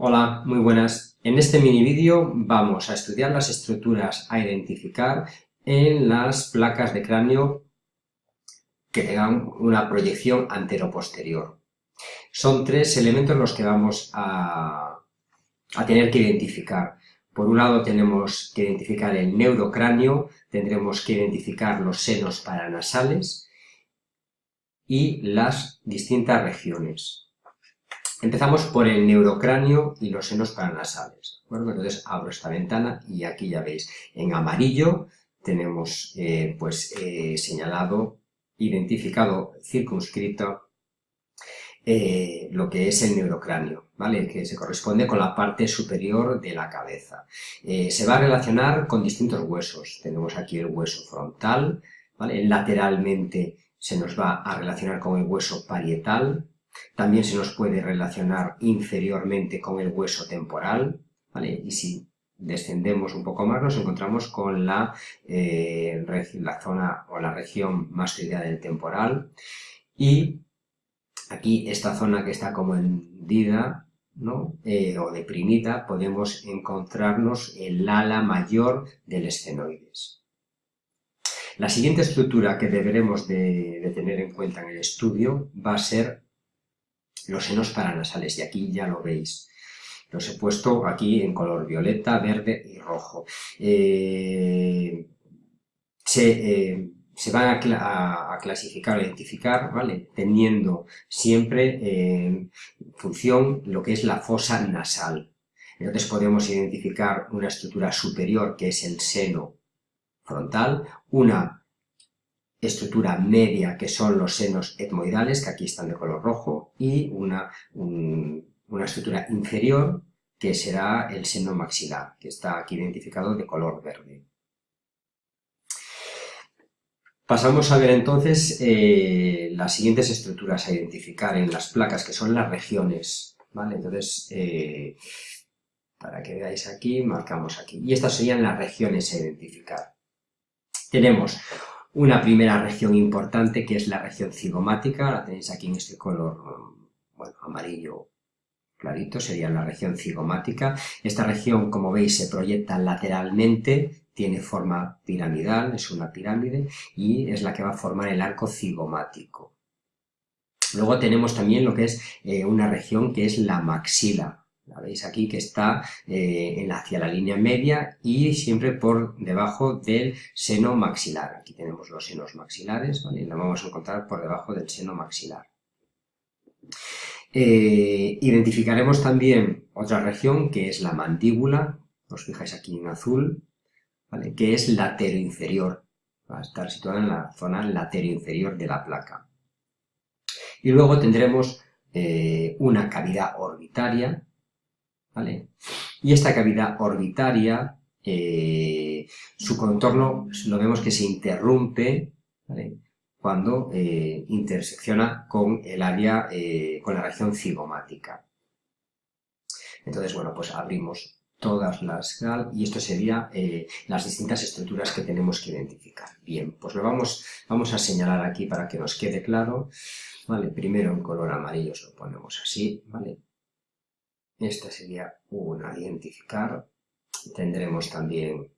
Hola, muy buenas. En este mini vídeo vamos a estudiar las estructuras a identificar en las placas de cráneo que tengan una proyección antero-posterior. Son tres elementos los que vamos a, a tener que identificar. Por un lado tenemos que identificar el neurocráneo, tendremos que identificar los senos paranasales y las distintas regiones. Empezamos por el neurocráneo y los senos paranasales. Entonces abro esta ventana y aquí ya veis, en amarillo tenemos eh, pues eh, señalado, identificado, circunscrito eh, lo que es el neurocráneo, ¿vale? que se corresponde con la parte superior de la cabeza. se va a relacionar con distintos huesos. Tenemos aquí el hueso frontal, ¿vale? lateralmente se nos va a relacionar con el hueso parietal, también se nos puede relacionar inferiormente con el hueso temporal, ¿vale? Y si descendemos un poco más nos encontramos con la, eh, la zona o la región mastoidea del temporal y aquí esta zona que está como hendida ¿no? Eh, o deprimida podemos encontrarnos el ala mayor del esfenoides. La siguiente estructura que deberemos de tener en cuenta en el estudio va a ser los senos paranasales, y aquí ya lo veis. Los he puesto aquí en color violeta, verde y rojo. Eh, eh, se, van a, clasificar o identificar, ¿vale? Teniendo siempre en función lo que es la fosa nasal. Entonces podemos identificar una estructura superior, que es el seno frontal, una estructura media, que son los senos etmoidales, que aquí están de color rojo, y una, una estructura inferior, que será el seno maxilar, que está aquí identificado de color verde. Pasamos a ver entonces eh, las siguientes estructuras a identificar en las placas, que son las regiones. ¿vale? Entonces, eh, para que veáis aquí, marcamos aquí. Y estas serían las regiones a identificar. Tenemos una primera región importante que es la región cigomática, la tenéis aquí en este color bueno, amarillo clarito, sería la región cigomática. Esta región, como veis, se proyecta lateralmente, tiene forma piramidal, es una pirámide, y es la que va a formar el arco cigomático. Luego tenemos también lo que es eh, una región que es la maxila, la veis aquí que está eh, hacia la línea media y siempre por debajo del seno maxilar. Aquí tenemos los senos maxilares, ¿vale? la vamos a encontrar por debajo del seno maxilar. Eh, identificaremos también otra región que es la mandíbula, os fijáis aquí en azul, que es inferior. va a estar situada en la zona inferior de la placa. Y luego tendremos eh, una cavidad orbitaria, y esta cavidad orbitaria, eh, su contorno lo vemos que se interrumpe cuando eh, intersecciona con el área, eh, con la región cigomática. Entonces, bueno, pues abrimos todas las y esto sería las distintas estructuras que tenemos que identificar. Bien, pues lo vamos, vamos a señalar aquí para que nos quede claro. Vale, primero en color amarillo lo ponemos así, ¿vale? Esta sería una identificar. Tendremos también,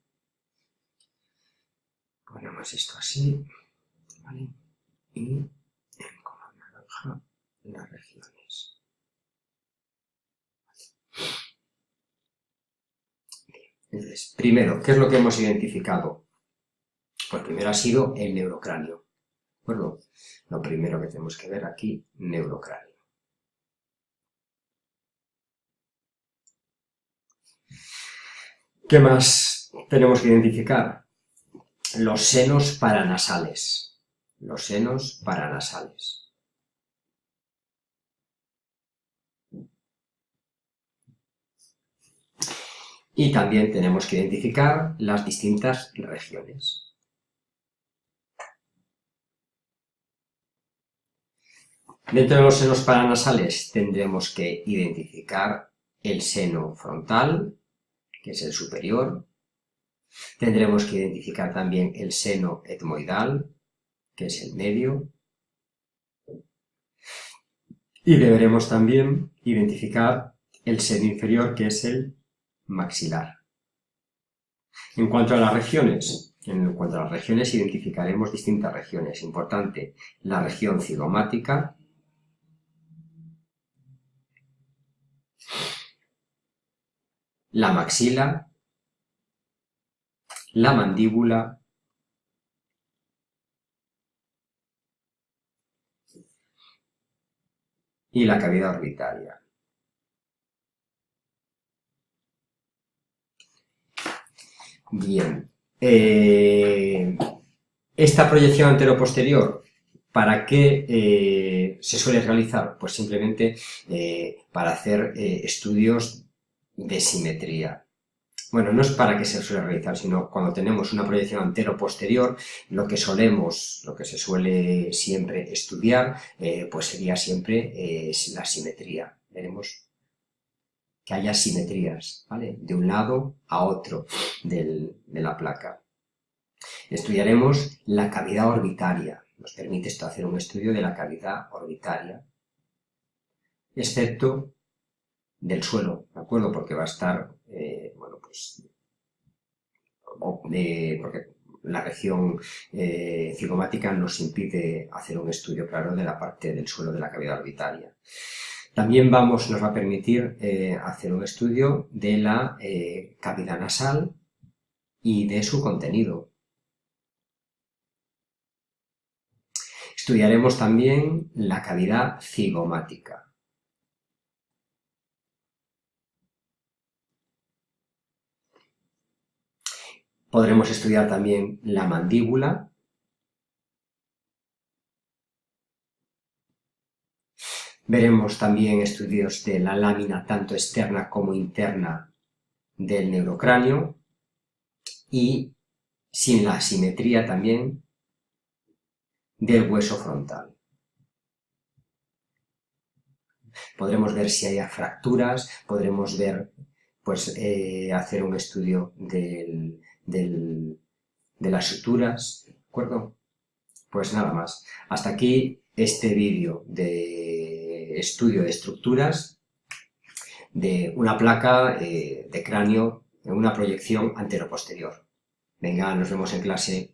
ponemos esto así, ¿vale? Y en color naranja las regiones. Entonces, primero, ¿qué es lo que hemos identificado? Pues primero ha sido el neurocráneo. ¿De acuerdo? Lo primero que tenemos que ver aquí, neurocráneo. ¿Qué más tenemos que identificar? Los senos paranasales. Los senos paranasales. Y también tenemos que identificar las distintas regiones. Dentro de los senos paranasales tendremos que identificar el seno frontal, que es el superior. Tendremos que identificar también el seno etmoidal, que es el medio. Y deberemos también identificar el seno inferior, que es el maxilar. En cuanto a las regiones, en cuanto a las regiones identificaremos distintas regiones. Importante, la región cigomática, la maxila, la mandíbula, y la cavidad orbitaria. Bien. Eh, esta proyección antero-posterior, ¿para qué eh, se suele realizar? Pues simplemente eh, para hacer estudios de simetría. Bueno, no es para que se suele realizar, sino cuando tenemos una proyección antero-posterior, lo que solemos, lo que se suele siempre estudiar, pues sería siempre la simetría. Veremos que haya simetrías, ¿vale? De un lado a otro de la placa. Estudiaremos la cavidad orbitaria. Nos permite esto hacer un estudio de la cavidad orbitaria, excepto del suelo, ¿de acuerdo? Porque va a estar, eh, bueno, pues, porque la región eh, cigomática nos impide hacer un estudio claro de la parte del suelo de la cavidad orbitaria. También vamos, nos va a permitir eh, hacer un estudio de la cavidad nasal y de su contenido. Estudiaremos también la cavidad cigomática. Podremos estudiar también la mandíbula Veremos también estudios de la lámina tanto externa como interna del neurocráneo y sin la asimetría también del hueso frontal. Podremos ver si hay fracturas, podremos ver, pues, eh, hacer un estudio de las suturas, ¿de acuerdo? Pues nada más. Hasta aquí este vídeo de estudio de estructuras de una placa eh, de cráneo en una proyección antero-posterior. Venga, nos vemos en clase.